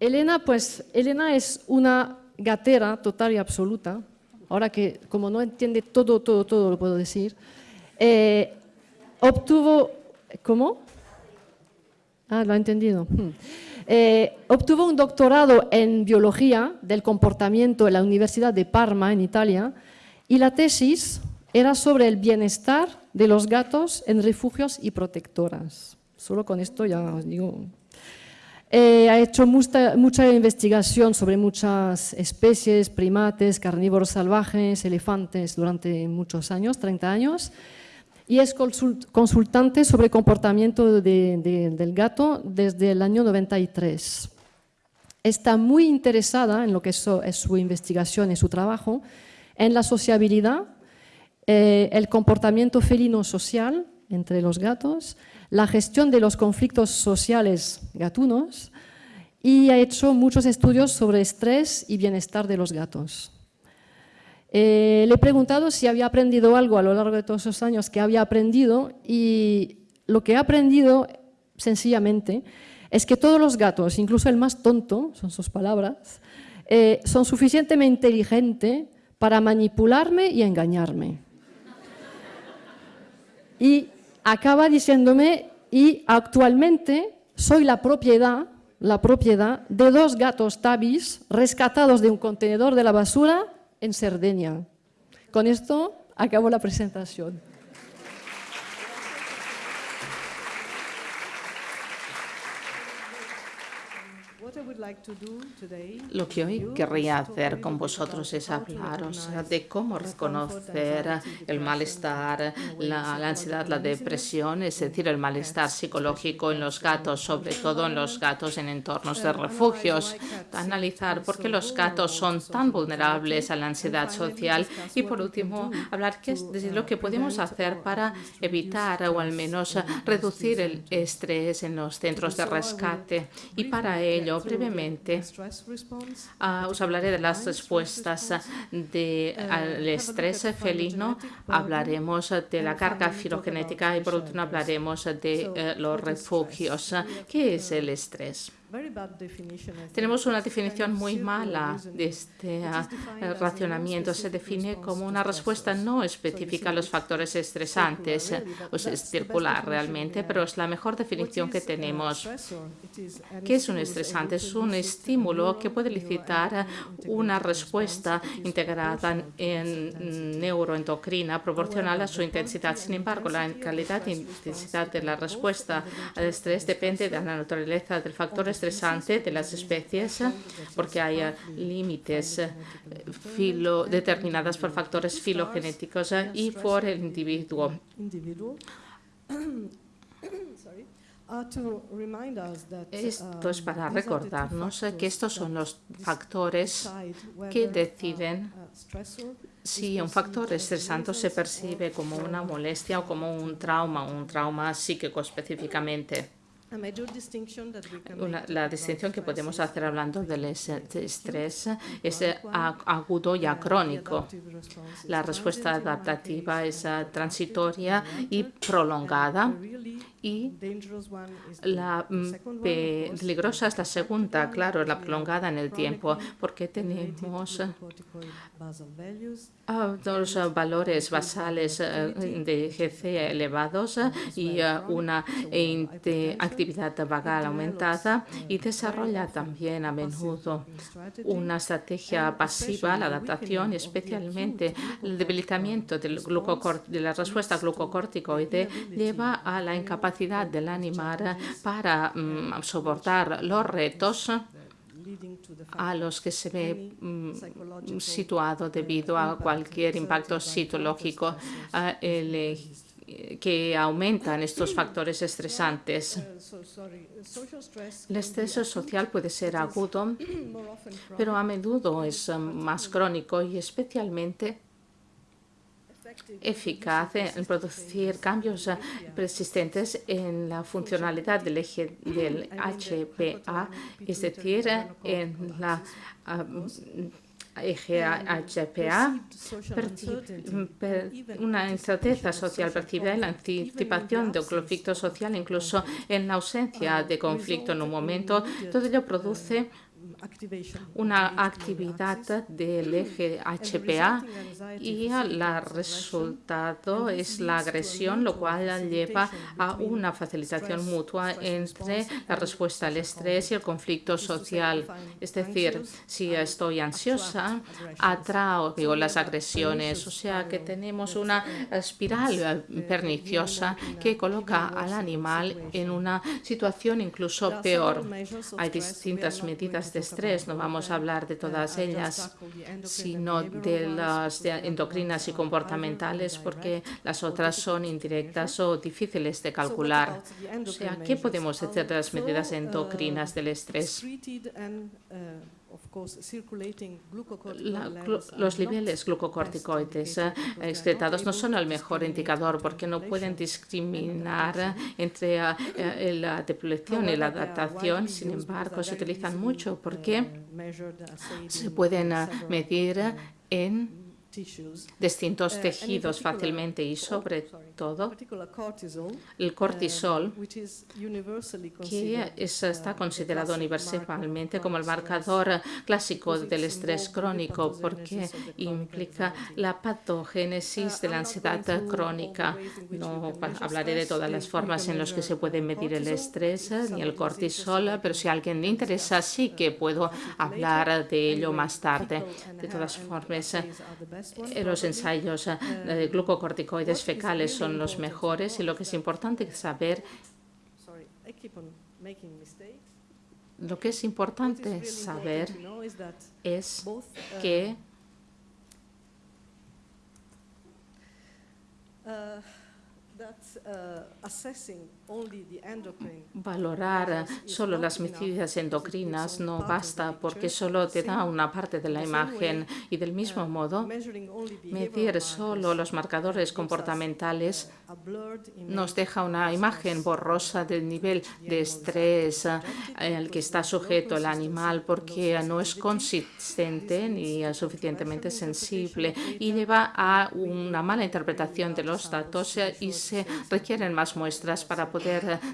Elena, pues, Elena es una gatera total y absoluta. Ahora que, como no entiende todo, todo, todo, lo puedo decir. Eh, obtuvo, ¿cómo? Ah, lo ha entendido. Hmm. Eh, obtuvo un doctorado en biología del comportamiento en la Universidad de Parma, en Italia, y la tesis era sobre el bienestar de los gatos en refugios y protectoras. Solo con esto ya digo. Eh, ha hecho mucha, mucha, investigación sobre muchas especies, primates, carnívoros salvajes, elefantes durante muchos años, 30 años, y es consultante sobre comportamiento del gato desde el año 93. Está muy interesada en lo que es su, investigación y su trabajo, en la sociabilidad, eh, el comportamiento felino-social entre los gatos, la gestión de los conflictos sociales gatunos y ha hecho muchos estudios sobre estrés y bienestar de los gatos. Eh, le he preguntado si había aprendido algo a lo largo de todos esos años que había aprendido y lo que ha aprendido, sencillamente, es que todos los gatos, incluso el más tonto, son sus palabras, eh, son suficientemente inteligentes para manipularme y engañarme. Y acaba diciéndome, y actualmente soy la propiedad, la propiedad de dos gatos tabis rescatados de un contenedor de la basura en Cerdeña. Con esto acabo la presentación. Lo que hoy querría hacer con vosotros es hablaros de cómo reconocer el malestar, la, ansiedad, la depresión, es decir, el malestar psicológico en los gatos, sobre todo en los gatos en entornos de refugios. Analizar por qué los gatos son tan vulnerables a la ansiedad social y, por último, hablar qué es de lo que podemos hacer para evitar o al menos reducir el estrés en los centros de rescate. Y para ello, brevemente ah, os hablaré de las respuestas del estrés felino, hablaremos de la carga filogenética y por último hablaremos de eh, los refugios. ¿Qué es el estrés? Tenemos una definición muy mala de este ah, racionamiento. Se define como una respuesta no específica a los factores estresantes. O es circular realmente, pero es la mejor definición que tenemos. ¿Qué es un estresante? Es un estímulo que puede elicitar una respuesta integrada en neuroendocrina proporcional a su intensidad. Sin embargo, la calidad e intensidad de la respuesta al estrés depende de la naturaleza del factor estresante de las especies porque hay eh, límites eh, filo, determinadas por factores filogenéticos eh, y por el individuo. Esto es para recordarnos que estos son los factores que deciden si un factor estresante se percibe como una molestia o como un trauma, un trauma psíquico específicamente la distinción que podemos hacer hablando del estrés es agudo y crónico. La respuesta adaptativa es transitoria y prolongada. y la mm, peligrosa es la segunda, claro, la prolongada en el tiempo, porque tenemos dos valores basales eh, de GC elevados y eh, una actividad vagal aumentada y desarrolla también a menudo una estrategia pasiva, la adaptación, especialmente el debilitamiento del de la respuesta glucocorticoide lleva a la incapacidad del animal para mm, soportar los retos a los que se ve mm, situado debido a cualquier impacto psicológico eh, que aumentan estos factores estresantes. El estrés social puede ser agudo, pero a menudo es más crónico y especialmente eficaz en producir cambios persistentes en la funcionalidad del eje del HPA, es decir, en la eje HPA, una incerteza social percibida en la anticipación de un conflicto social, incluso en la ausencia de conflicto en un momento, todo ello produce una actividad del eje HPA y el resultado es la agresión, lo cual lleva a una facilitación mutua entre la respuesta al estrés y el conflicto social. Es decir, si estoy ansiosa, atrao las agresiones, o sea que tenemos una espiral perniciosa que coloca al animal en una situación incluso peor. Hay distintas medidas de no vamos a hablar de todas ellas, sino de las endocrinas y comportamentales, porque las otras son indirectas o difíciles de calcular. O sea, ¿qué podemos hacer de las medidas endocrinas del estrés? Los niveles glucocorticoides eh, excretados no son el mejor indicador porque no pueden discriminar entre eh, eh, la depleción y la adaptación. Sin embargo, se utilizan mucho porque se pueden medir en distintos eh, tejidos fácilmente y sobre todo el cortisol, uh, que está considerado universalmente como el marcador clásico del estrés crónico porque implica la patogénesis de la ansiedad crónica. No hablaré de todas las formas en las que se puede medir el estrés ni el cortisol, pero si a alguien le interesa sí que puedo hablar de ello más tarde. De todas formas, eh, los ensayos eh, de glucocorticoides fecales son los mejores y lo que es importante saber lo que es importante saber es que Valorar solo las medidas endocrinas no basta porque solo te da una parte de la imagen y del mismo uh, modo medir solo los marcadores comportamentales nos deja una imagen borrosa del nivel de estrés al que está sujeto el animal porque no es consistente ni suficientemente sensible y lleva a una mala interpretación de los datos y se requieren más muestras para poder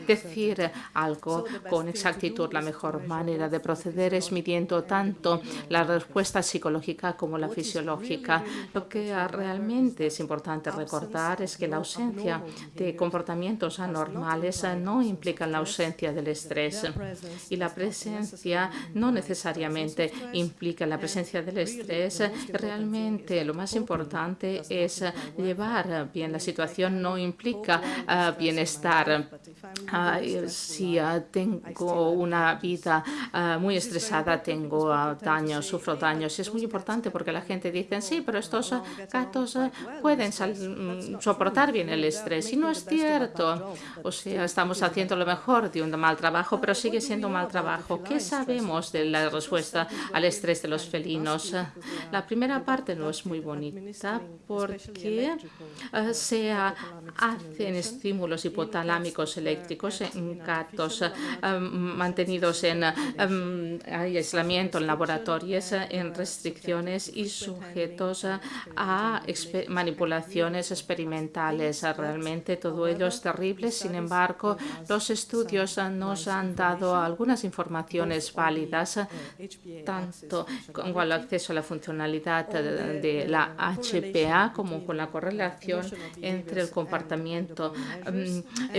decir algo con exactitud. La mejor manera de proceder es midiendo tanto la respuesta psicológica como la fisiológica. Lo que realmente es importante recordar es que la ausencia de comportamientos anormales no implica la ausencia del estrés y la presencia no necesariamente implica la presencia del estrés. Realmente lo más importante es llevar bien la situación, no implica ah, bienestar. Si ah, tengo una vida ah, muy estresada, tengo daños, sufro daños. Es muy importante porque la gente dice, sí, pero estos gatos pueden mm, soportar bien el estrés. Y no es cierto. O sea, estamos haciendo lo mejor de un mal trabajo, pero sigue siendo un mal trabajo. ¿Qué sabemos de la respuesta al estrés de los felinos? La primera parte no es muy bonita porque se hacen estímulos hipotalámicos eléctricos en gatos mantenidos en aislamiento en laboratorios, en restricciones y sujetos a manipulaciones experimentales. Realmente todo ello es terrible. Sin embargo, los estudios nos han dado algunas informaciones válidas, tanto con el acceso a la funcionalidad de la HPA como con la correlación entre el comportamiento mm,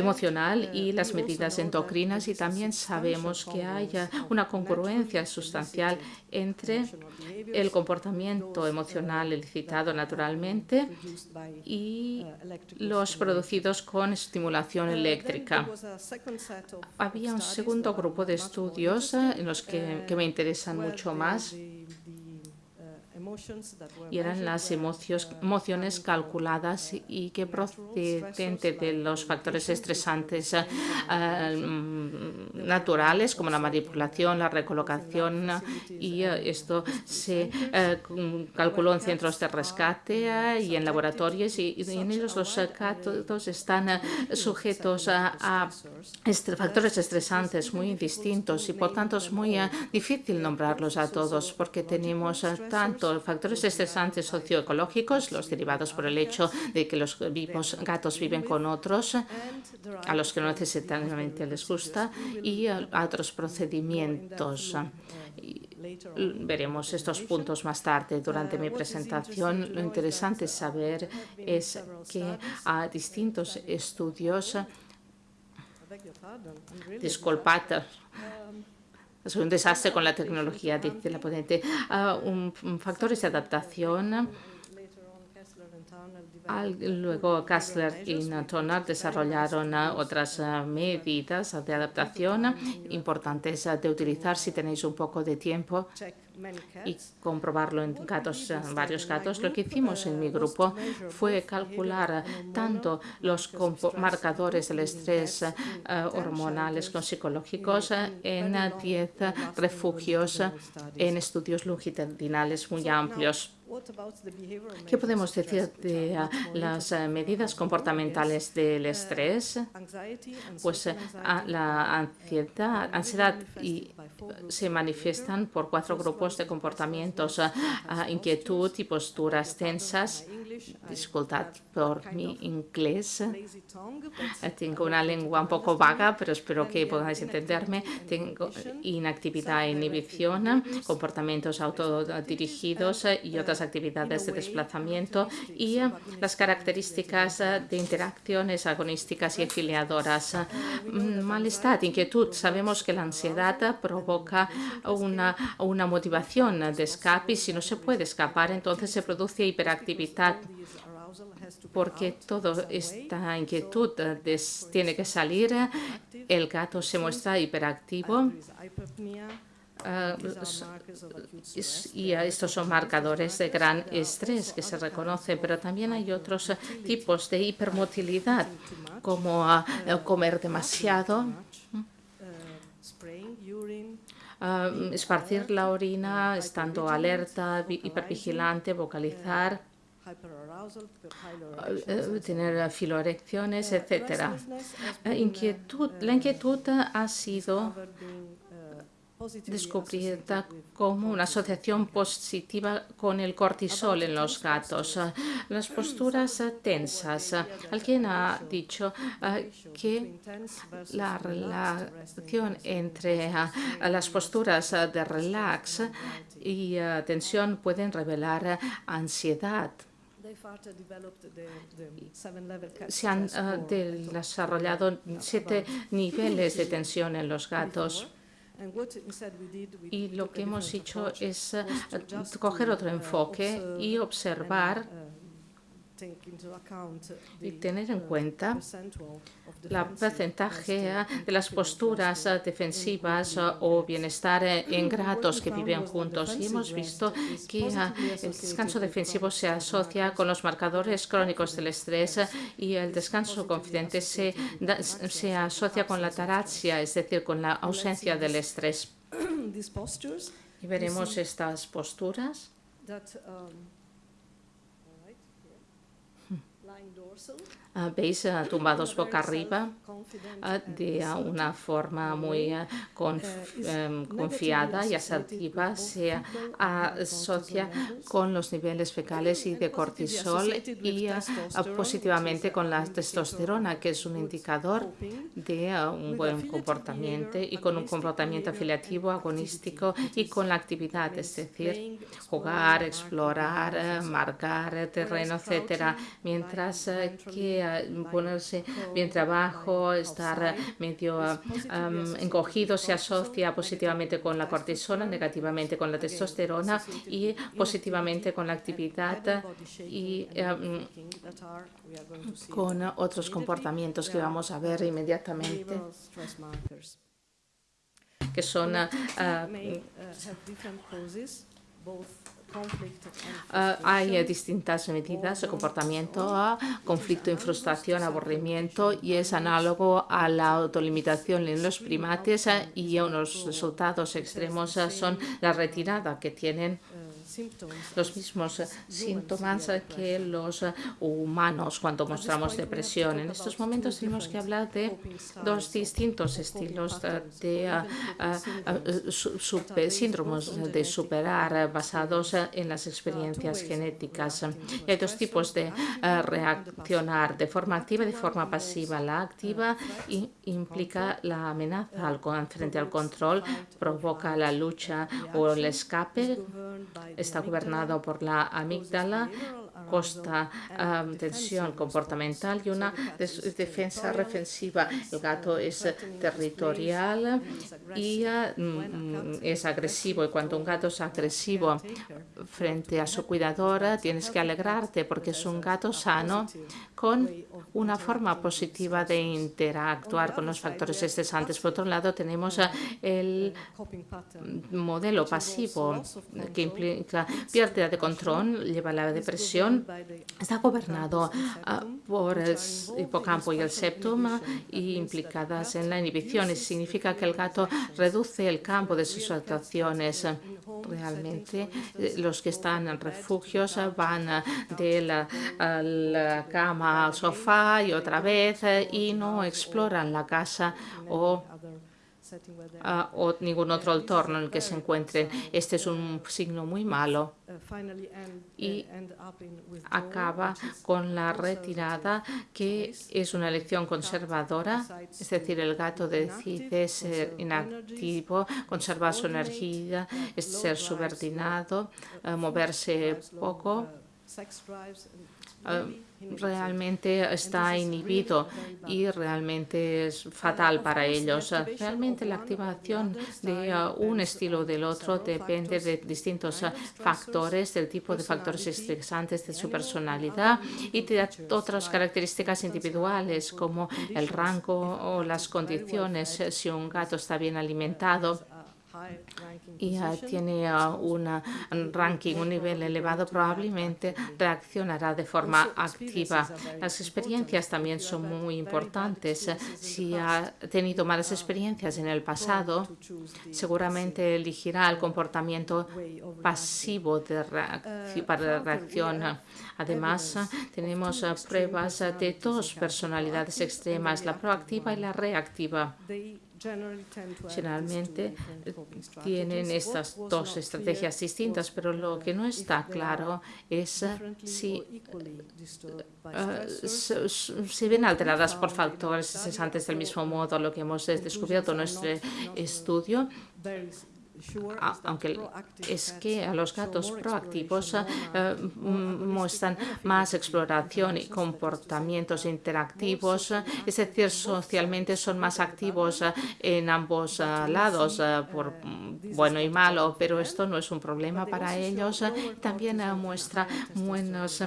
y las medidas endocrinas y también sabemos que hay una congruencia sustancial entre el comportamiento emocional elicitado naturalmente y los producidos con estimulación eléctrica. Había un segundo grupo de estudios en los que, que me interesan mucho más y eran las emociones calculadas y que procedente de los factores estresantes eh, mm, naturales como la manipulación, la recolocación y eh, esto se eh, calculó en centros de rescate y en laboratorios y, en ellos los gatos están sujetos a, factores estresantes muy distintos y por tanto es muy difícil nombrarlos a todos porque tenemos tanto factores estresantes socioecológicos, los derivados por el hecho de que los vivos, gatos viven con otros, a los que no necesariamente les gusta, y otros procedimientos veremos estos puntos más tarde durante mi presentación. Lo interesante saber es que a distintos estudios Disculpad, es un desastre con la tecnología, dice la ponente. Uh, un, factores de adaptación luego Kassler y Toner desarrollaron otras medidas de adaptación importantes de utilizar si tenéis un poco de tiempo y comprobarlo en gatos, varios gatos. Lo que hicimos en mi grupo fue calcular tanto los marcadores del estrés eh, hormonales con psicológicos en 10 refugios en estudios longitudinales muy amplios. ¿Qué podemos decir de ah, las eh, medidas comportamentales del estrés? Pues eh, la ansiedad, ansiedad y se manifiestan por cuatro grupos de comportamientos, ah, ah, inquietud y posturas tensas, dificultad por mi inglés. Eh, tengo una lengua un poco vaga, pero espero que podáis entenderme. Tengo inactividad e inhibición, comportamientos autodirigidos y otras actividades de desplazamiento y las características de interacciones agonísticas y afiliadoras. Mm, malestar, inquietud. Sabemos que la ansiedad provoca una, una motivación de escape y si no se puede escapar, entonces se produce hiperactividad porque toda esta inquietud tiene que salir, el gato se muestra hiperactivo ah, y estos son marcadores de gran estrés que se reconoce, pero también hay otros tipos de hipermotilidad, como ah, comer demasiado, esparcir la orina estando alerta, hipervigilante, vocalizar eh, tener filoerecciones, etcétera. Inquietud, la inquietud ha sido descubierta como una asociación positiva con el cortisol en los gatos. Las posturas tensas. Alguien ha dicho eh, que la relación entre eh, las posturas de relax y tensión pueden revelar ansiedad. Se han ah, desarrollado siete niveles de tensión en los gatos. Y lo que hemos hecho es ah, coger otro enfoque y observar uh, y tener en cuenta la porcentaje de las posturas defensivas o bienestar en gatos que viven juntos. Y hemos visto que el descanso defensivo se asocia con los marcadores crónicos del estrés y el descanso confidente se, se asocia con la taraxia, es decir, con la ausencia del estrés. Y veremos estas posturas. Ah, veis ah, tumbados boca arriba ah, de una forma muy em, confiada y asertiva se asocia con los niveles fecales y de cortisol y positivamente con la testosterona, que es un indicador de un buen comportamiento y con un comportamiento afiliativo, agonístico y con la actividad, es decir, jugar, explorar, marcar terreno, etcétera, mientras que ponerse bien trabajo, estar medio encogido, se asocia positivamente con la cortisona, negativamente con la testosterona y positivamente con la actividad y con otros comportamientos que vamos a ver inmediatamente. que son Uh, hay distintas medidas de comportamiento, conflicto y frustración, aburrimiento y es análogo a la autolimitación en los primates y unos resultados extremos son la retirada que tienen los mismos síntomas que los humanos cuando mostramos depresión. En estos momentos tenemos que hablar de dos distintos estilos de síndromes de superar basados en las experiencias genéticas. hay dos tipos de reaccionar de forma activa y de forma pasiva. La activa implica la amenaza al, frente al control, provoca la lucha o el escape, está gobernado por la amígdala costa tensión comportamental y una defensa defensiva. El gato es territorial y mm, es agresivo. Y cuando un gato es agresivo frente a su cuidadora, tienes que alegrarte porque es un gato sano con una forma positiva de interactuar con los factores estresantes. Por otro lado, tenemos el modelo pasivo que implica pérdida de control, lleva a la depresión está gobernado ah, por el hipocampo y el septum implicadas en la inhibición. y significa que el gato reduce el campo de sus actuaciones. Realmente eh, los que están en refugios van de la, la cama al sofá y otra vez eh, y no exploran la casa o o ningún otro entorno en el que se encuentren. Este es un signo muy malo. Y acaba con la retirada, que es una elección conservadora, es decir, el gato decide ser inactivo, conservar su energía, ser subordinado, moverse poco realmente está inhibido y realmente es fatal para ellos. Realmente la activación de un estilo o del otro depende de distintos uh, factores, del tipo de factores estresantes de su personalidad y de otras características individuales como el rango o las condiciones. Si un gato está bien alimentado, y tiene un ranking, un nivel elevado, probablemente reaccionará de forma activa. Las experiencias también son muy importantes. Si ha tenido malas experiencias en el pasado, seguramente elegirá el comportamiento pasivo de para reacción. Además, tenemos pruebas de dos personalidades extremas, la proactiva y la reactiva. Generalmente tienen estas dos estrategias distintas, pero lo que no está claro es si uh, se ven alteradas por factores cesantes del mismo modo. Lo que hemos descubierto en nuestro estudio aunque es que a los gatos proactivos eh, muestran más exploración y comportamientos interactivos, es decir, socialmente son más activos en ambos lados, por bueno y malo, pero esto no es un problema para ellos. También muestra menos,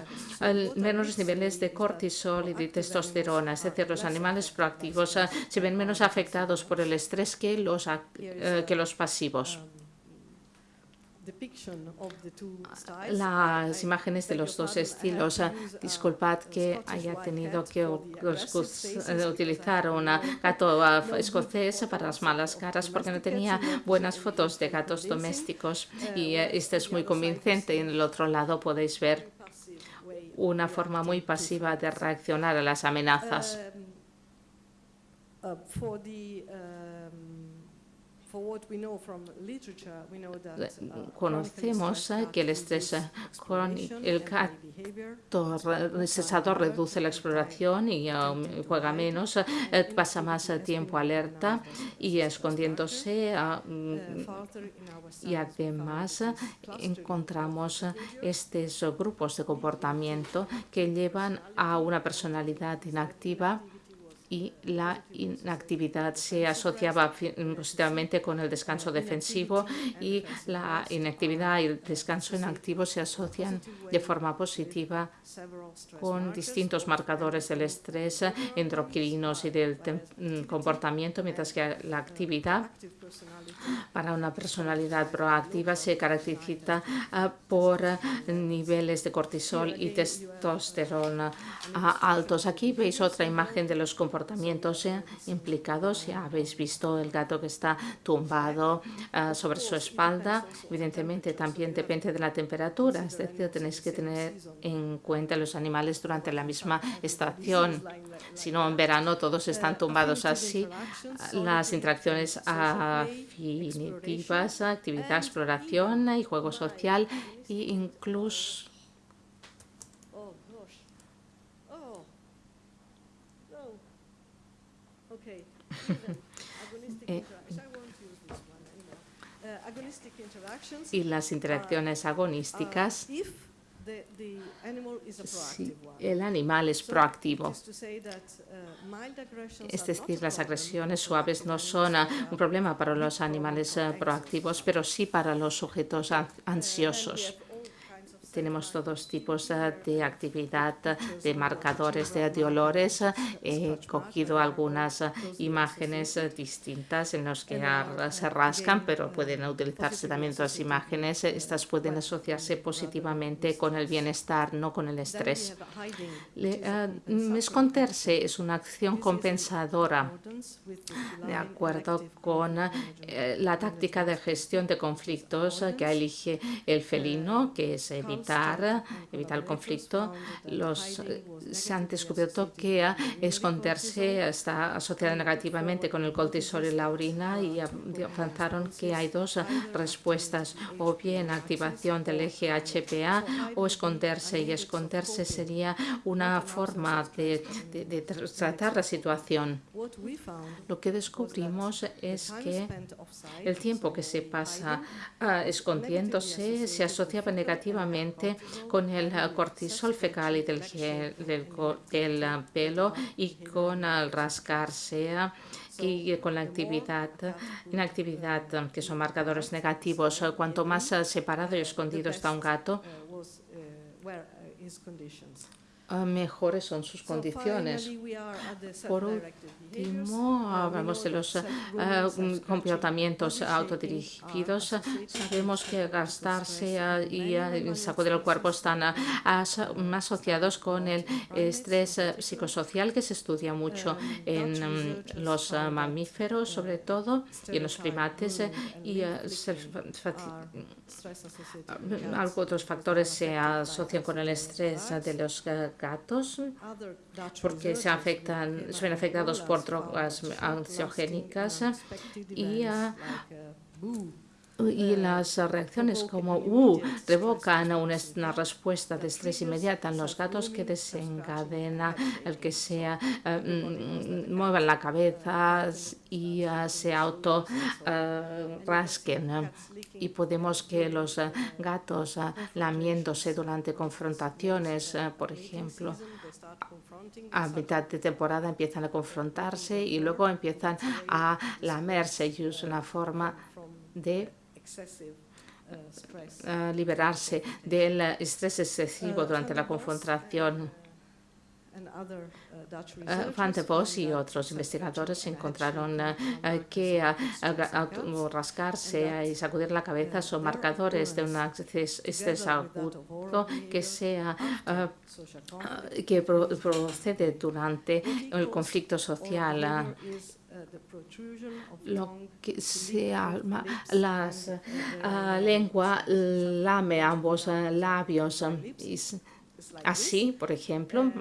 menos niveles de cortisol y de testosterona, es decir, los animales proactivos se ven menos afectados por el estrés que los, eh, que los pasivos. Las imágenes de los dos estilos. Disculpad que haya tenido que utilizar un gato escocés para las malas caras porque no tenía buenas fotos de gatos domésticos y este es muy convincente. Y en el otro lado podéis ver una forma muy pasiva de reaccionar a las amenazas. Uh, Conocemos que el estrés crónico, el gato reduce la exploración y um, juega menos, eh, pasa más tiempo alerta y escondiéndose. Mm, y además encontramos estos grupos de comportamiento que llevan a una personalidad inactiva y la inactividad se asociaba positivamente con el descanso defensivo y la inactividad y el descanso inactivo se asocian de forma positiva con distintos marcadores del estrés, endocrinos y del comportamiento, mientras que la actividad para una personalidad proactiva se caracteriza ah, por niveles de cortisol y testosterona ah, altos. Aquí veis otra imagen de los comportamientos comportamientos implicados. Ya habéis visto el gato que está tumbado ah, sobre su espalda. Evidentemente también depende de la temperatura, es decir, tenéis que tener en cuenta los animales durante la misma estación. Si no, en verano todos están tumbados así. Las interacciones afinitivas, actividad, exploración y juego social e incluso Eh, y las interacciones agonísticas si el animal es proactivo. Es decir, las agresiones suaves no son un problema para los animales eh, proactivos, pero sí para los sujetos ansiosos. Tenemos todos tipos eh, de actividad de marcadores de, olores. He cogido algunas eh, imágenes eh, distintas en las que se rascan, pero pueden utilizarse también otras imágenes. Estas pueden asociarse positivamente con el bienestar, no con el estrés. esconderse es una acción compensadora de acuerdo con la táctica de gestión de conflictos que elige el felino, que es evitar evitar, el conflicto, los, se han descubierto que esconderse está asociado negativamente con el cortisol y la orina y avanzaron que hay dos respuestas, o bien activación del eje HPA o esconderse, y esconderse sería una forma de, de tratar la situación. Lo que descubrimos es que el tiempo que se pasa ah, escondiéndose se asociaba negativamente con el cortisol fecal y del, del, pelo y con el rascarse y con la actividad, inactividad, que son marcadores negativos. Cuanto más separado y escondido está un gato, mejores son sus condiciones. Por último, hablamos de los ah, comportamientos autodirigidos. Sabemos que gastarse ah, y sacudir el cuerpo están asociados con el estrés psicosocial que se estudia mucho en mm, los mamíferos, sobre todo, y en los primates. Y otros factores se asocian con el estrés de los gatos porque se afectan, son afectados por drogas ansiogénicas y y las reacciones como uh, revocan una, respuesta de estrés inmediata en los gatos que desencadena el que sea eh, mm, muevan la cabeza y uh, se auto uh, rasquen y podemos que los gatos lamiéndose durante confrontaciones por ejemplo a mitad de temporada empiezan a confrontarse y luego empiezan a lamerse y es una forma de Uh, liberarse del estrés excesivo durante la confrontación. Uh, Van de Vos y otros investigadores encontraron uh, que rascarse y sacudir la cabeza son marcadores de un estrés agudo que sea que procede durante el conflicto social lo que se alma, la uh, lengua lame ambos uh, labios. así, por ejemplo,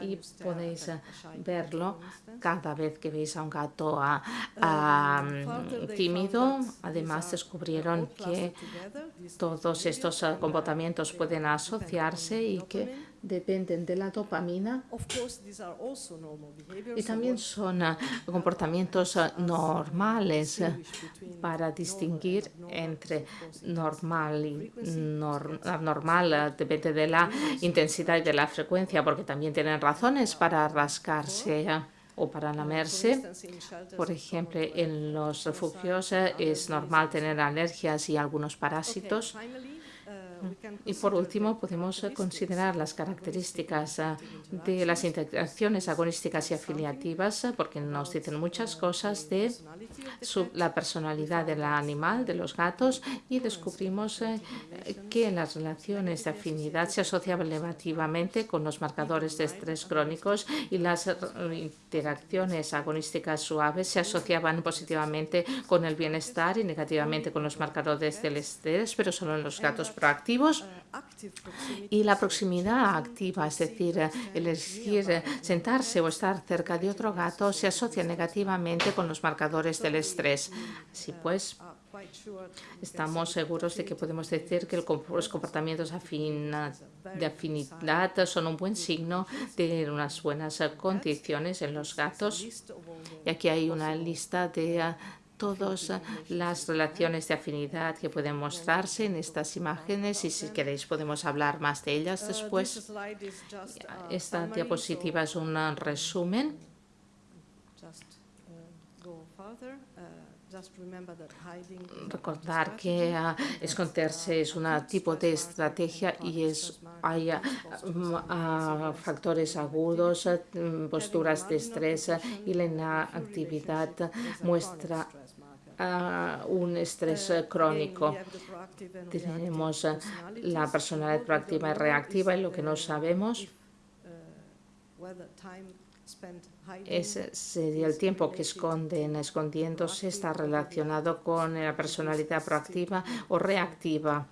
y podéis verlo cada vez que veis a un gato tímido. Además, descubrieron que todos estos comportamientos pueden asociarse y que dependen de la dopamina y también son ah, comportamientos ah, normales para distinguir entre normal y abnormal, ah, depende de la intensidad y de la frecuencia, porque también tienen razones para rascarse o para lamerse. Por ejemplo, en los refugios es normal tener alergias y algunos parásitos. Y por último, podemos considerar las características de las interacciones agonísticas y afiliativas, porque nos dicen muchas cosas de la personalidad del animal, de los gatos, y descubrimos que las relaciones de afinidad se asociaban negativamente con los marcadores de estrés crónicos y las interacciones agonísticas suaves se asociaban positivamente con el bienestar y negativamente con los marcadores del estrés, pero solo en los gatos proactivos. Y la proximidad activa, es decir, elegir sentarse o estar cerca de otro gato, se asocia negativamente con los marcadores del estrés. Así pues, Estamos seguros de que podemos decir que los comportamientos de afinidad son un buen signo de unas buenas condiciones en los gatos. Y aquí hay una lista de todas las relaciones de afinidad que pueden mostrarse en estas imágenes y si queréis podemos hablar más de ellas después. Esta diapositiva es un resumen. Recordar que uh, esconderse es un tipo de estrategia y es, hay uh, factores agudos, posturas de estrés y la inactividad muestra un estrés crónico. Tenemos la personalidad proactiva y reactiva y lo que no sabemos ese sería el tiempo que esconden escondiéndose está relacionado con la personalidad proactiva o reactiva.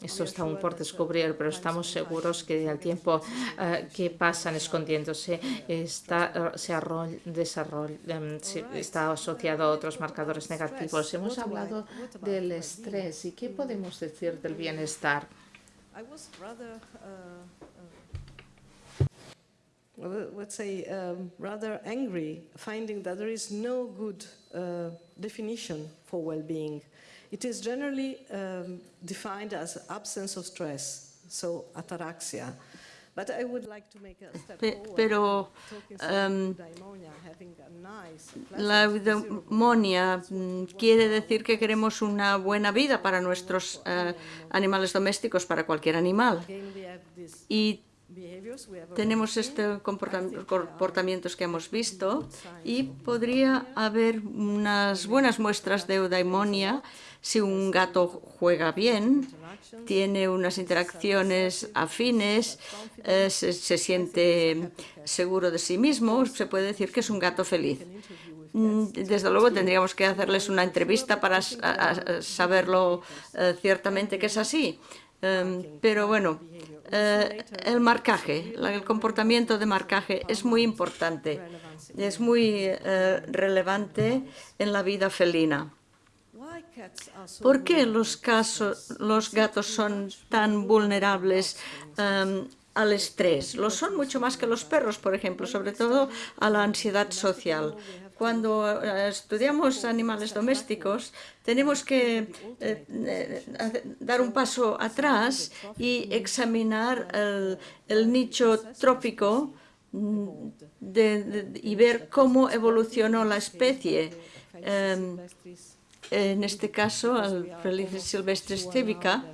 Esto está aún por descubrir, pero estamos seguros que el tiempo eh, que pasan escondiéndose está, se em, está asociado a otros marcadores negativos. Hemos hablado del estrés. ¿Y qué podemos decir del bienestar? let's say, um, rather angry, finding that there is no good uh, definition for well-being. It is generally um, defined as absence of stress, so ataraxia. But I would like to make a step Pero um, la eudemonia mm, quiere decir que queremos una buena vida para nuestros uh, animales domésticos, para cualquier animal. Y tenemos estos comportamientos que hemos visto y podría haber unas buenas muestras de eudaimonia. si un gato juega bien, tiene unas interacciones afines, eh, se, siente seguro de sí mismo, se puede decir que es un gato feliz. Mm, desde luego tendríamos que hacerles una entrevista para saberlo eh, ciertamente que es así. Em, pero bueno, eh, el marcaje, el comportamiento de marcaje es muy importante, es muy eh, relevante en la vida felina. ¿Por qué los, los gatos son tan vulnerables em, al estrés? Lo son mucho más que los perros, por ejemplo, sobre todo a la ansiedad social. Cuando eh, estudiamos animales domésticos, tenemos que eh, eh, dar un paso atrás y examinar el, nicho trópico mm, y ver cómo evolucionó la especie. Em, en este caso, el Felices silvestres cívica,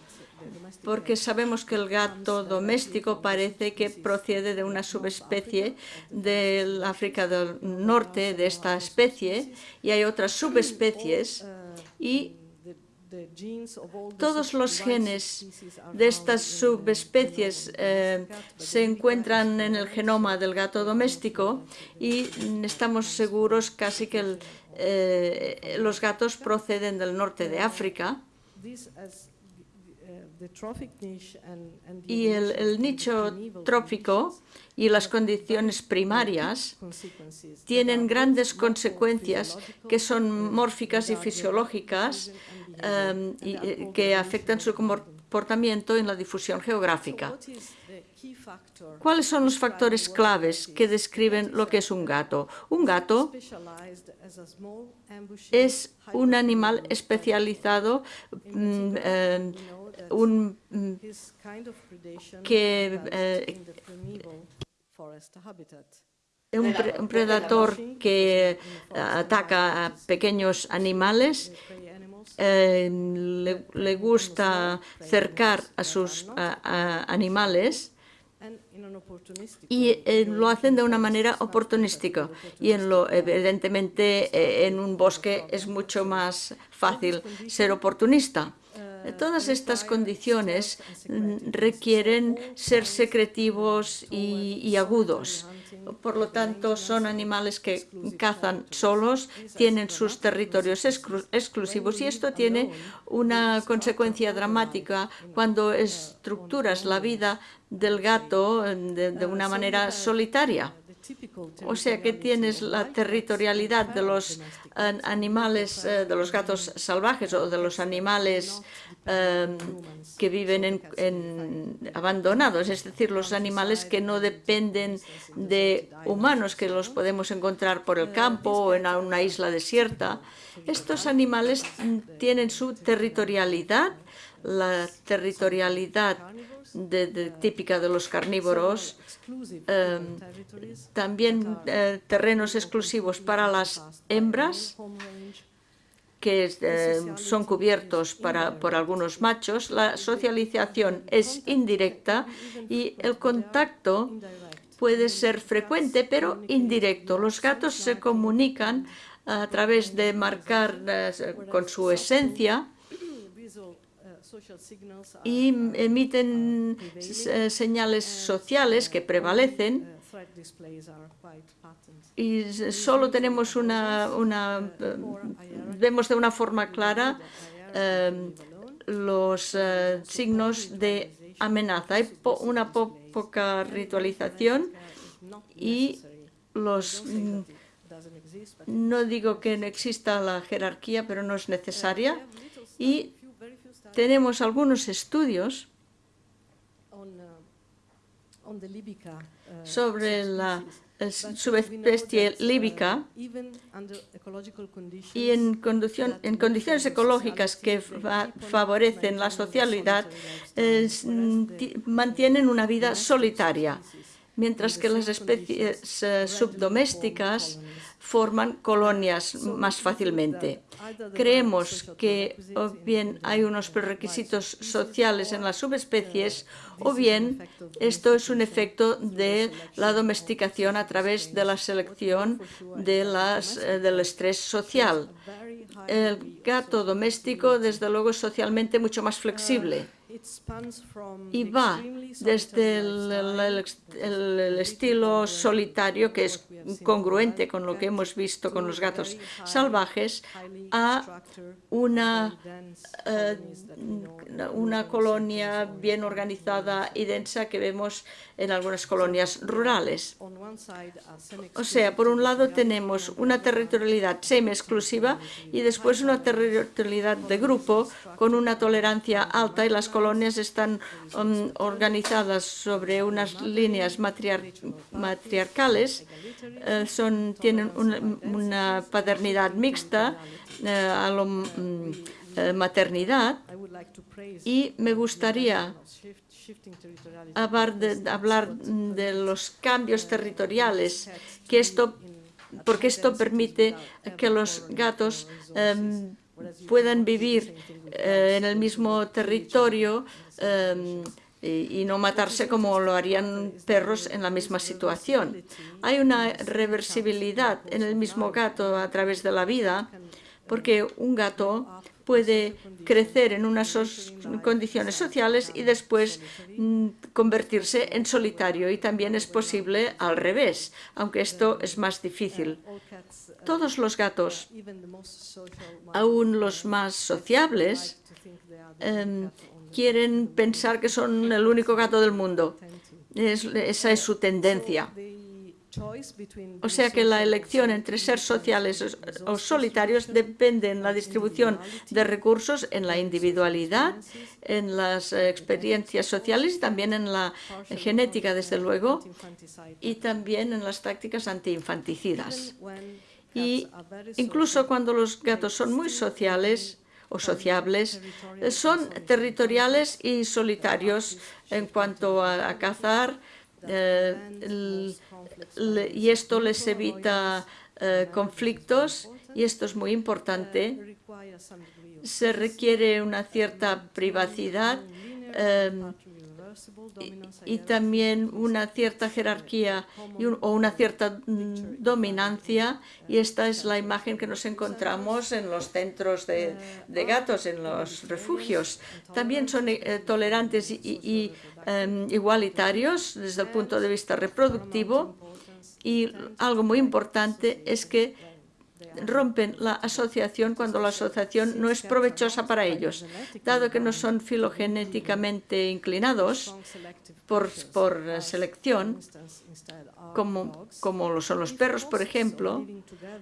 porque sabemos que el gato doméstico parece que procede de una subespecie del África del Norte de esta especie y hay otras subespecies y todos los genes de estas subespecies eh, se encuentran en el genoma del gato doméstico y estamos seguros casi que eh, los gatos proceden del norte de África y el, nicho trófico y las condiciones primarias tienen grandes consecuencias que son mórficas y fisiológicas em, y, eh, que afectan su comportamiento en la difusión geográfica. ¿Cuáles son los factores claves que describen lo que es un gato? Un gato es un animal especializado eh, un, que eh, un, un, predador que ataca a pequeños animales eh, le, le gusta cercar a sus a- a animales y eh, lo hacen de una manera oportunística. y en lo evidentemente eh, en un bosque es mucho más fácil ser oportunista. Todas estas condiciones mm, requieren ser secretivos y, agudos. Por lo tanto, son animales que cazan solos, tienen sus territorios exclu- exclusivos y esto tiene una consecuencia dramática cuando estructuras la vida del gato eh, de, de una manera solitaria. O sea que tienes la territorialidad de los an- animales, eh, de los gatos salvajes o de los animales eh, que viven en, abandonados, es decir, los animales que no dependen de humanos, que los podemos encontrar por el campo o en una isla desierta. Estos animales tienen su territorialidad, la territorialidad típica de los carnívoros, territories, también eh, terrenos exclusivos para las hembras que eh, son cubiertos para, por algunos machos. La socialización es indirecta y el contacto puede ser frecuente pero indirecto. Los gatos se comunican a través de marcar eh, con su esencia y emiten eh, señales sociales que prevalecen uh, y solo tenemos una, una eh, vemos de una forma clara eh, los eh, signos de amenaza. Hay po- una po- poca ritualización y los mm, no digo que no exista la jerarquía, pero no es necesaria. Y tenemos algunos estudios uh, sobre la eh, subespecie uh, líbica y en, en condiciones ecológicas que fa- favorecen la socialidad, eh, ti- mantienen una vida solitaria, mientras que las especies eh, subdomésticas forman colonias más fácilmente. Creemos que o bien hay unos prerequisitos sociales en las subespecies o bien esto es un efecto de la domesticación a través de la selección eh, del estrés social. El gato doméstico, desde luego, es socialmente mucho más flexible y va desde el estilo solitario, que es congruente con lo que hemos visto con los gatos salvajes, a una, eh, una colonia bien organizada y densa que vemos en algunas colonias rurales. O sea, por un lado tenemos una territorialidad semi-exclusiva y después una territorialidad de grupo con una tolerancia alta y las colonias están um, organizadas sobre unas líneas matriar- matriarcales, eh, son, tienen una, una paternidad mixta, eh, a lo, mm, eh, maternidad y me gustaría. Hablar de, hablar de los cambios territoriales, que esto, porque esto permite que los gatos em, puedan vivir eh, en el mismo territorio em, y, y no matarse como lo harían perros en la misma situación. Hay una reversibilidad en el mismo gato a través de la vida, porque un gato puede crecer en unas condiciones sociales y después mm, convertirse en solitario y también es posible al revés, aunque esto es más difícil. Todos los gatos, aún los más sociables, em, quieren pensar que son el único gato del mundo. Es- esa es su tendencia. O sea que la elección entre ser sociales o- solitarios depende en la distribución de recursos, en la individualidad, en las experiencias sociales y también en la genética, desde luego, y también en las tácticas antiinfanticidas. Y incluso cuando los gatos son muy sociales o sociables, son territoriales y solitarios en cuanto a, a cazar, y esto les evita eh, conflictos y esto es muy importante, se requiere una cierta privacidad eh, y- también una cierta jerarquía y un- o una cierta mm, dominancia y esta es la imagen que nos encontramos en los centros de, de gatos, en los refugios. También son eh, tolerantes y, y- y, em, igualitarios desde el punto de vista reproductivo. y algo muy importante es que rompen la asociación cuando la asociación no es provechosa para ellos. Dado que no son filogenéticamente inclinados por, por selección, como, como lo son los perros, por ejemplo,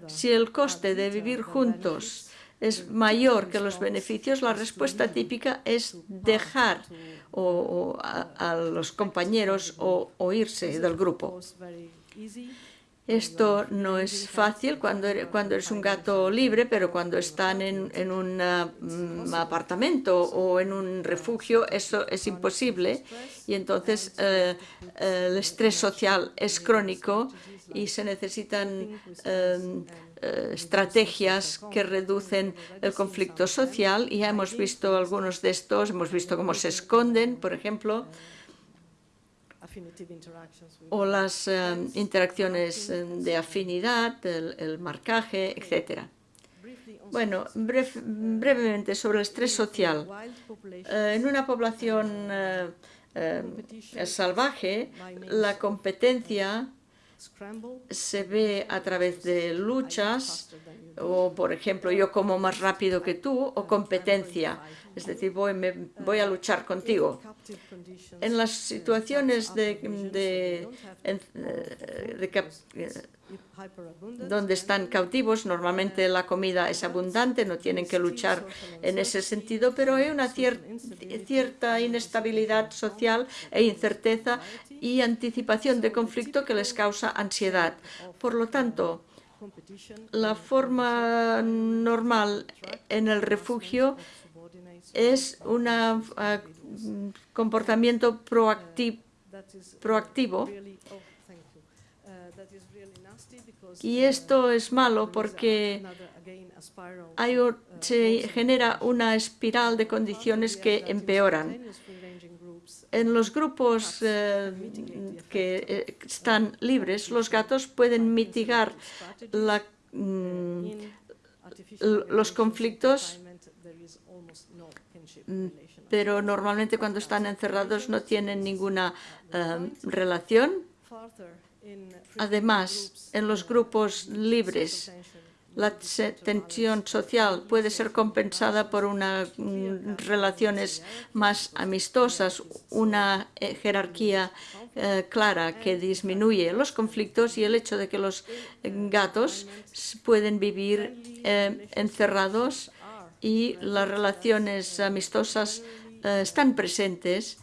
si el coste de vivir juntos es mayor que los beneficios, la respuesta típica es dejar o, a los compañeros o, o irse del grupo. Esto no es fácil cuando eres, cuando eres un gato libre, pero cuando están en, en un mm, apartamento o en un refugio, eso es imposible. Y entonces eh, el estrés social es crónico y se necesitan eh, eh, estrategias que reducen el conflicto social. Y ya hemos visto algunos de estos, hemos visto cómo se esconden, por ejemplo, o las eh, interacciones eh, de afinidad, el, el marcaje, etc. Bueno, bref- brevemente sobre el estrés social. Eh, en una población eh, eh, salvaje, la competencia se ve a través de luchas o, por ejemplo, yo como más rápido que tú o competencia, es decir, voy, me- voy a luchar contigo. En las situaciones de, eh, eh, donde están cautivos, normalmente la comida es abundante, no tienen que luchar en ese sentido, pero hay una cier- cierta inestabilidad social e incerteza y anticipación de conflicto que les causa ansiedad. Por lo tanto, la forma normal en el refugio es un comportamiento proacti- proactivo y esto es malo porque hay se genera una espiral de condiciones que empeoran. En los grupos eh, que eh, están libres, los gatos pueden mitigar la, mm, los conflictos, mm, pero normalmente cuando están encerrados no tienen ninguna eh, relación. Además, en los grupos libres, la tensión social puede ser compensada por unas relaciones más amistosas, una eh, jerarquía eh, clara que disminuye los conflictos y el hecho de que los gatos pueden vivir eh, encerrados y las relaciones amistosas están presentes,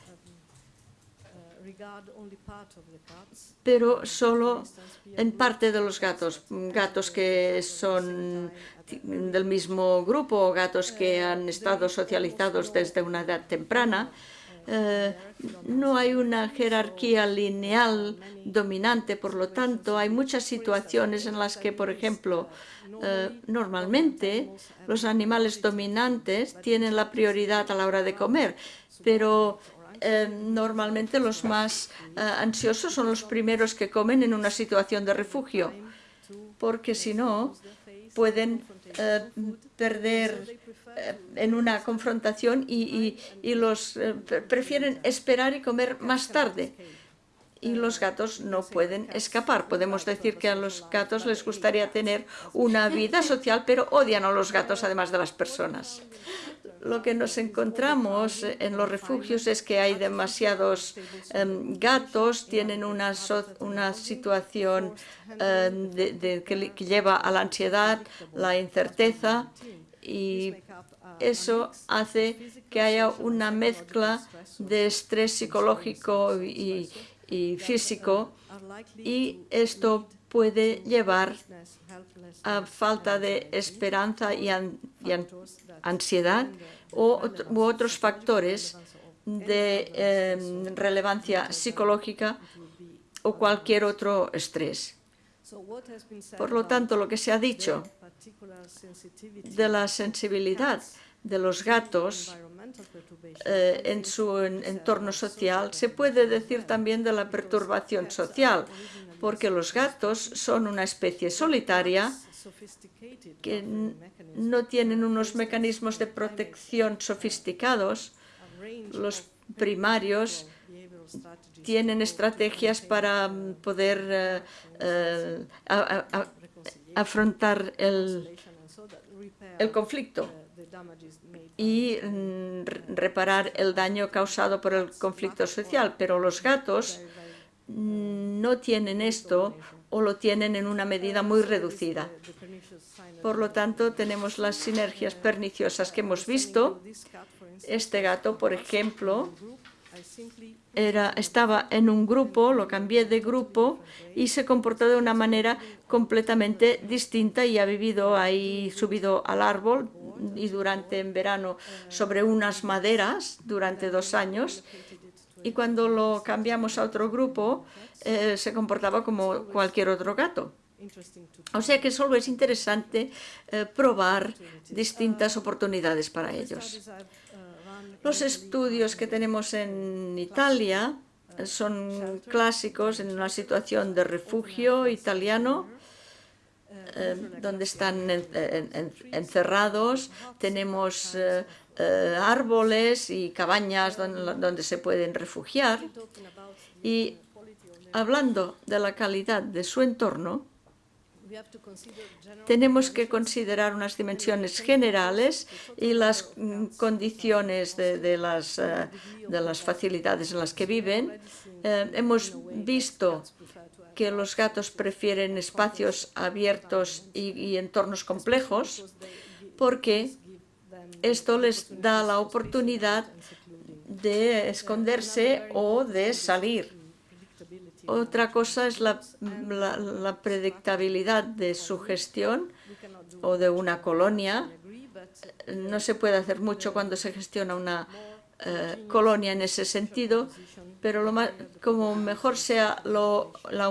pero solo en parte de los gatos, gatos que son del mismo grupo o gatos que han estado socializados desde una edad temprana. eh, no hay una jerarquía lineal dominante, por lo tanto, hay muchas situaciones en las que, por ejemplo, eh, normalmente los animales dominantes tienen la prioridad a la hora de comer, pero eh, normalmente los más eh, ansiosos son los primeros que comen en una situación de refugio, porque si no pueden eh, perder en una confrontación y, y- los pre- prefieren esperar y comer más tarde. Y los gatos no pueden escapar. Podemos decir que a los gatos les gustaría tener una vida social, pero odian a los gatos además de las personas. Lo que nos encontramos en los refugios es que hay demasiados em, gatos, tienen una, una situación em, que, lleva a la ansiedad, la incerteza y eso hace que haya una mezcla de estrés psicológico y, físico y esto puede llevar a falta de esperanza y, an- y an- ansiedad u otros factores de em, relevancia psicológica o cualquier otro estrés. Por lo tanto, lo que se ha dicho de la sensibilidad de los gatos eh, en su entorno social se puede decir también de la perturbación social, porque los gatos son una especie solitaria que no tienen unos mecanismos de protección sofisticados. Los primarios tienen estrategias para mm, poder eh, eh, afrontar el, el conflicto y mm, reparar el daño causado por el conflicto social, pero los gatos no tienen esto o lo tienen en una medida muy reducida. Por lo tanto, tenemos las sinergias perniciosas que hemos visto. Este gato, por ejemplo, estaba en un grupo, lo cambié de grupo y se comportó de una manera completamente distinta y ha vivido ahí subido al árbol y durante en verano sobre unas maderas durante dos años y cuando lo cambiamos a otro grupo eh, se comportaba como cualquier otro gato. O sea que solo es interesante eh, probar distintas oportunidades para ellos. Los estudios que tenemos en Italia son clásicos en una situación de refugio italiano eh, donde están encerrados, tenemos eh, eh, árboles y cabañas donde, se pueden refugiar. Y hablando de la calidad de su entorno, tenemos que considerar unas dimensiones generales y las mm, condiciones de, las, de las facilidades en las que viven. hemos visto que los gatos prefieren espacios abiertos y, entornos complejos porque esto les da la oportunidad de esconderse o de salir. Otra cosa es la, predictabilidad de su gestión o de una colonia. No se puede hacer mucho cuando se gestiona una eh, colonia en ese sentido, pero como mejor sea la,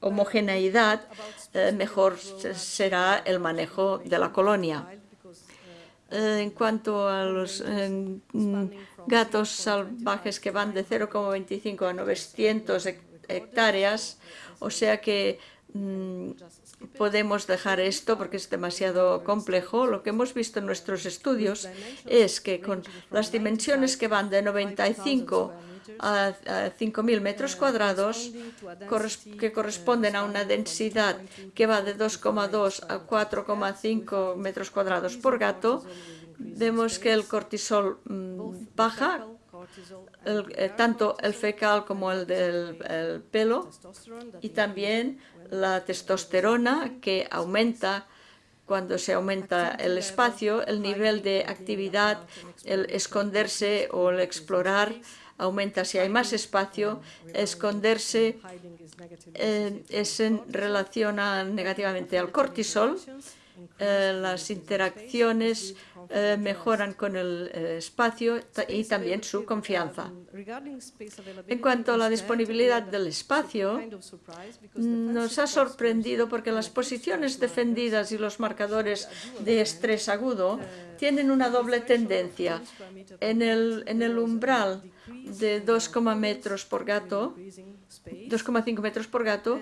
homogeneidad, eh, mejor será el manejo de la colonia. Eh, en cuanto a los mm, gatos salvajes que van de 0,25 a 900 hectáreas, o sea que mm, podemos dejar esto porque es demasiado complejo. Lo que hemos visto en nuestros estudios es que con las dimensiones que van de 95 a 5.000 metros cuadrados, que corresponden a una densidad que va de 2,2 a 4,5 metros cuadrados por gato, vemos que el cortisol mm, baja, eh, tanto el fecal como el del pelo, y también la testosterona que aumenta cuando se aumenta el espacio, el nivel de actividad, el esconderse o el explorar aumenta. Si hay más espacio, esconderse eh, es en relación negativamente al cortisol, eh, las interacciones eh, mejoran con el eh, espacio y también su confianza. En cuanto a la disponibilidad del espacio, nos ha sorprendido porque las posiciones defendidas y los marcadores de estrés agudo tienen una doble tendencia. En el, en el umbral de 2, metros por gato, 2,5 metros por gato,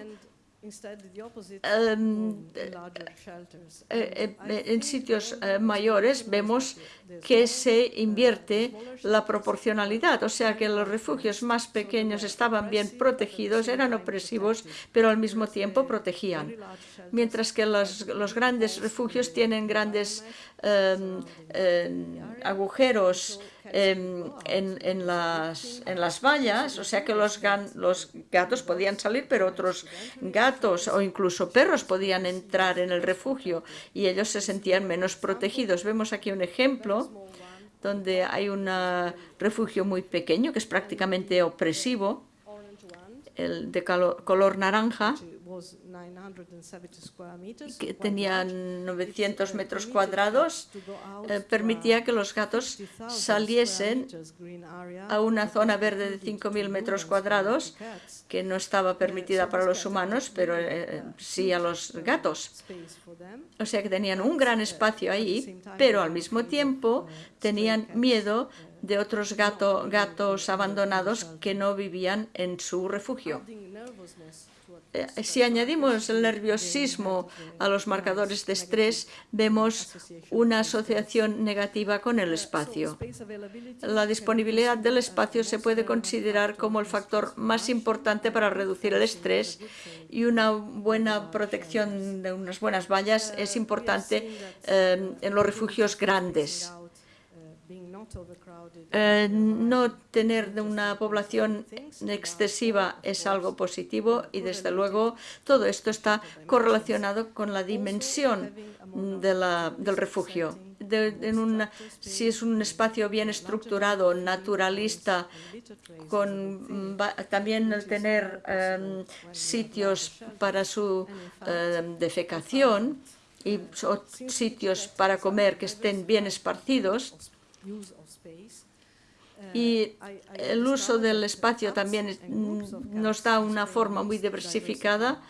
Em, eh, eh, en sitios eh, mayores vemos que se invierte la proporcionalidad, o sea que los refugios más pequeños estaban bien protegidos, eran opresivos, pero al mismo tiempo protegían, mientras que los, los grandes refugios tienen grandes agujeros en, en, las, en las vallas, o sea que los, los gatos podían salir, pero otros gatos o incluso perros podían entrar en el refugio y ellos se sentían menos protegidos. Vemos aquí un ejemplo donde hay un refugio muy pequeño que es prácticamente opresivo. el de color naranja, que tenía 900 metros cuadrados, eh, permitía que los gatos saliesen a una zona verde de 5.000 metros cuadrados, que no estaba permitida para los humanos, pero eh, sí a los gatos. O sea que tenían un gran espacio ahí, pero al mismo tiempo tenían miedo de otros gatos abandonados que no vivían en su refugio. Eh, si añadimos el nerviosismo a los marcadores de estrés, vemos una asociación negativa con el espacio. La disponibilidad del espacio se puede considerar como el factor más importante para reducir el estrés y una buena protección de unas buenas vallas es importante eh, en los refugios grandes. Eh, no tener una población excesiva es algo positivo y desde luego todo esto está correlacionado con la dimensión del refugio. si es un espacio bien estructurado, naturalista, con también tener em, sitios para su em, defecación y sitios para comer que estén bien esparcidos, y el uso del espacio también nos da una forma muy diversificada.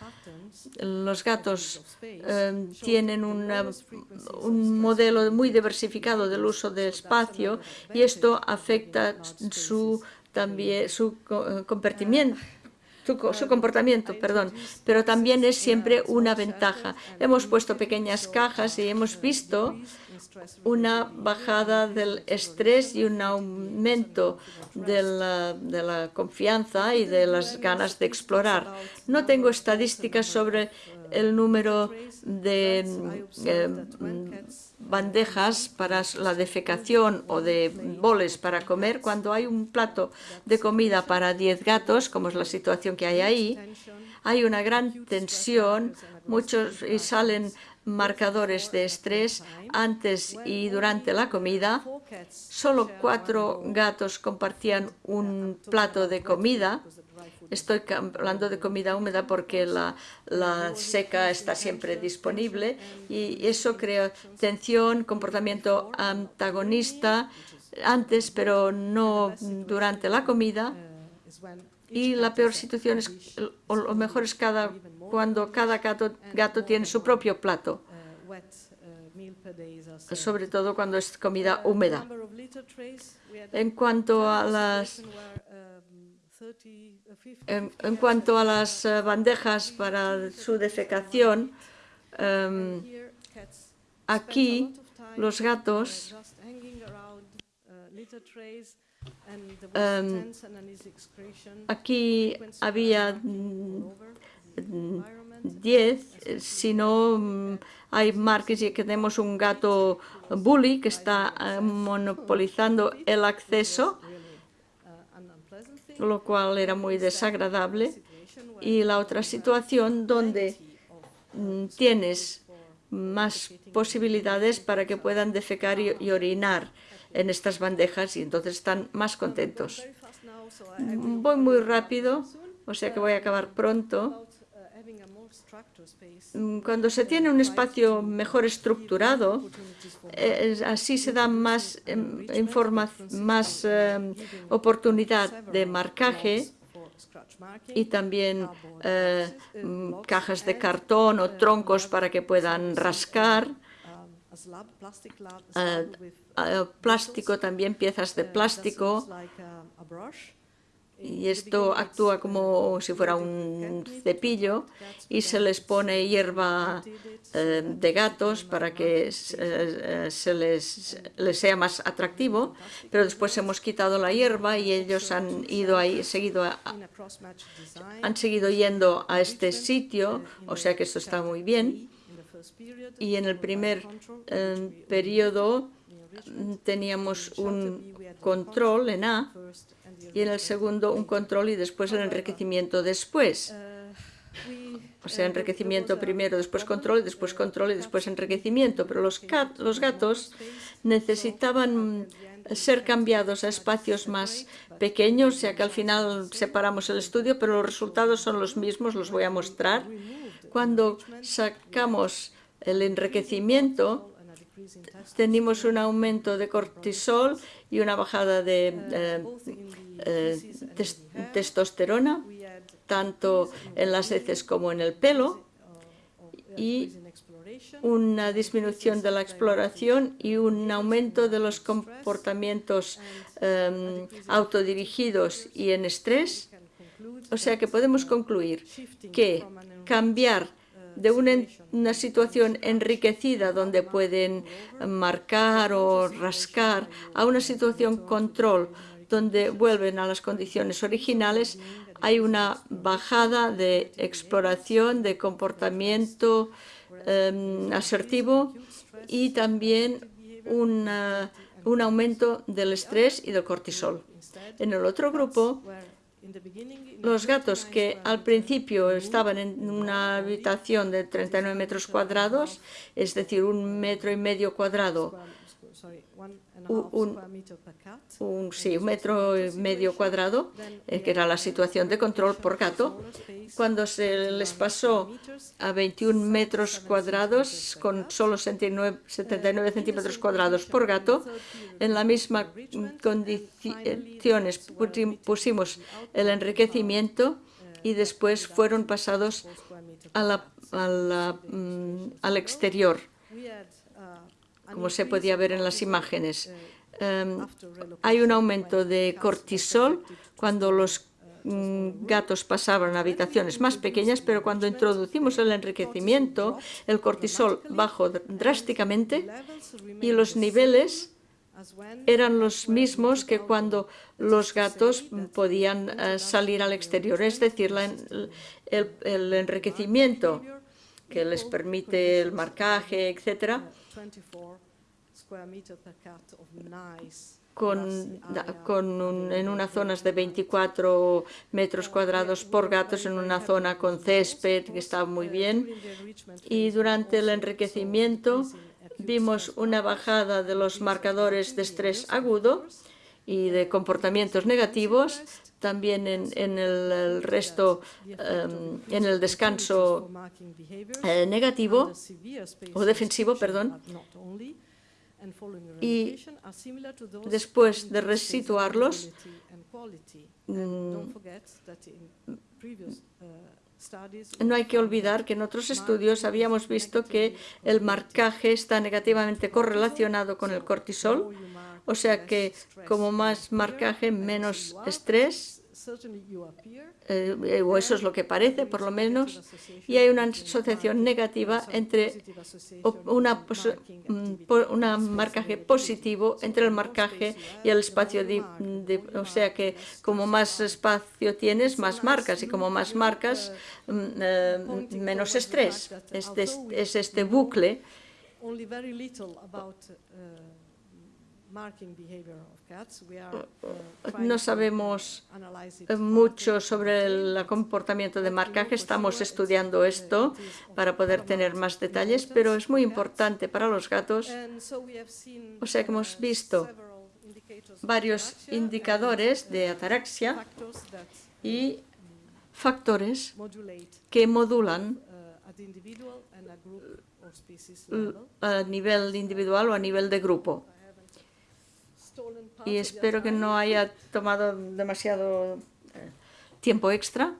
Los gatos eh, tienen un modelo muy diversificado del uso del espacio y esto afecta su, también, su eh, su, comportamiento, perdón, pero también es siempre una ventaja. Hemos puesto pequeñas cajas y hemos visto una bajada del estrés y un aumento de la, confianza y de las ganas de explorar. No tengo estadísticas sobre el número de eh, bandejas para la defecación o de boles para comer, cuando hay un plato de comida para 10 gatos, como es la situación que hay ahí, hay una gran tensión, muchos y salen marcadores de estrés antes y durante la comida. Solo cuatro gatos compartían un plato de comida. Estoy hablando de comida húmeda porque la, seca está siempre disponible y eso crea tensión, comportamiento antagonista antes, pero no durante la comida. Y la peor situación es, o lo mejor es cada cuando cada gato, gato tiene su propio plato, sobre todo cuando es comida húmeda. En cuanto a las en, cuanto a las eh, bandejas para su defecación, em, aquí los gatos em, aquí había 10, si no mm, hay marcas y tenemos un gato bully que está eh, monopolizando el acceso, lo cual era muy desagradable. Y la otra situación donde mm, tienes más posibilidades para que puedan defecar y orinar en estas bandejas y entonces están más contentos. Voy muy rápido, o sea que voy a acabar pronto. Mm, cuando se tiene un espacio mejor estructurado, eh, así se da más, em, más em, oportunidad de marcaje y también eh, mm, cajas de cartón o troncos para que puedan rascar. Eh, plástico también, piezas de plástico y esto actúa como si fuera un cepillo y se les pone hierba eh, de gatos para que eh, se les, les, sea más atractivo, pero después hemos quitado la hierba y ellos han ido ahí, seguido han seguido yendo a este sitio, o sea que esto está muy bien. Y en el primer eh, periodo teníamos un control en A y en el segundo un control y después el enriquecimiento después. o sea, enriquecimiento primero, después control, después control y después enriquecimiento. Pero los, los gatos necesitaban ser cambiados a espacios más pequeños, ya que al final separamos el estudio, pero los resultados son los mismos, los voy a mostrar. Cuando sacamos el enriquecimiento, tenemos un aumento de cortisol y una bajada de eh, eh, testosterona, tanto en las heces como en el pelo, y una disminución de la exploración y un aumento de los comportamientos em, autodirigidos y en estrés. O sea que podemos concluir que cambiar de una, situación enriquecida donde pueden marcar o rascar a una situación control donde vuelven a las condiciones originales, hay una bajada de exploración, de comportamiento em, asertivo y también un aumento del estrés y del cortisol. En el otro grupo los gatos que al principio estaban en una habitación de 39 metros cuadrados, es decir, un metro y medio cuadrado un, un, sí, un metro y medio cuadrado, eh, que era la situación de control por gato. Cuando se les pasó a 21 metros cuadrados, con solo 79, centímetros cuadrados por gato, en la misma condiciones pusimos el enriquecimiento y después fueron pasados a la, mm, al exterior como se podía ver en las imágenes. Em, hay un aumento de cortisol cuando los mm, gatos pasaban a habitaciones más pequeñas, pero cuando introducimos el enriquecimiento, el cortisol bajó drásticamente y los niveles eran los mismos que cuando los gatos podían eh, salir al exterior. Es decir, el, enriquecimiento que les permite el marcaje, etcétera, con, con en unas zonas de 24 metros cuadrados por gatos, en una zona con césped, que está muy bien. Y durante el enriquecimiento vimos una bajada de los marcadores de estrés agudo y de comportamientos negativos, también en, el, resto, em, en el descanso eh, negativo o defensivo, perdón, y después de resituarlos, mm, no hay que olvidar que en otros estudios habíamos visto que el marcaje está negativamente correlacionado con el cortisol, o sea que como más marcaje, menos estrés, eh, o eso es lo que parece, por lo menos, y hay una asociación negativa entre una, mm, una marcaje positivo entre el marcaje y el espacio, o sea que como más espacio tienes, más marcas, y como más marcas, mm, eh, menos estrés. Este, es este bucle no sabemos mucho sobre el comportamiento de marcaje, estamos estudiando esto para poder tener más detalles, pero es muy importante para los gatos. O sea que hemos visto varios indicadores de ataraxia y factores que modulan a nivel individual o a nivel de grupo y espero que no haya tomado demasiado eh, tiempo extra.